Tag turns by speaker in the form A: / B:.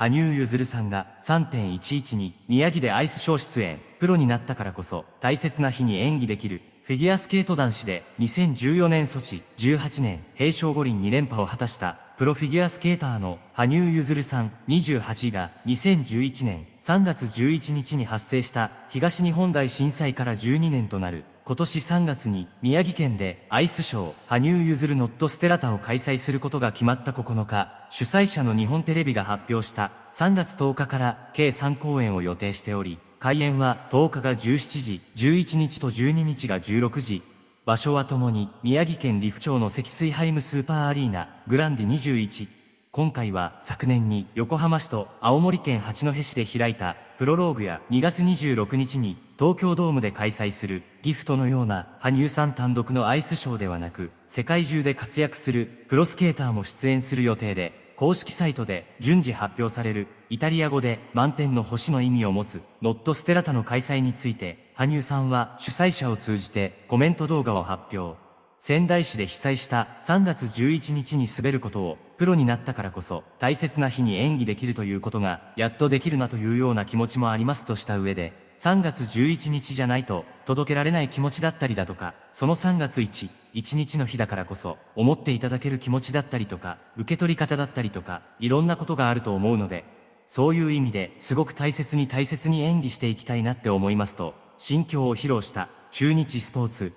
A: 羽生結弦さんが3.11に宮城でアイスショー出演、プロになったからこそ大切な日に演技できるフィギュアスケート男子で2014年ソチ、18年平昌五輪2連覇を果たしたプロフィギュアスケーターの羽生結弦さん28が2011年3月11日に発生した東日本大震災から12年となる今年3月に宮城県でアイスショー羽生結弦ノットステラタを開催することが決まった9日、主催者の日本テレビが発表した3月10日から計3公演を予定しており、開演は10日が17時、11日と12日が16時。場所はともに宮城県利府町の積水ハイムスーパーアリーナ、グランディ21。今回は昨年に横浜市と青森県八戸市で開いたプロローグや2月26日に東京ドームで開催するギフトのような羽生さん単独のアイスショーではなく世界中で活躍するプロスケーターも出演する予定で公式サイトで順次発表されるイタリア語で満点の星の意味を持つノットステラタの開催について羽生さんは主催者を通じてコメント動画を発表。仙台市で被災した3月11日に滑ることをプロになったからこそ大切な日に演技できるということがやっとできるなというような気持ちもありますとした上で3月11日じゃないと届けられない気持ちだったりだとか、その3月1、1日の日だからこそ思っていただける気持ちだったりとか、受け取り方だったりとか、いろんなことがあると思うので、そういう意味ですごく大切に大切に演技していきたいなって思いますと、心境を披露した中日スポーツ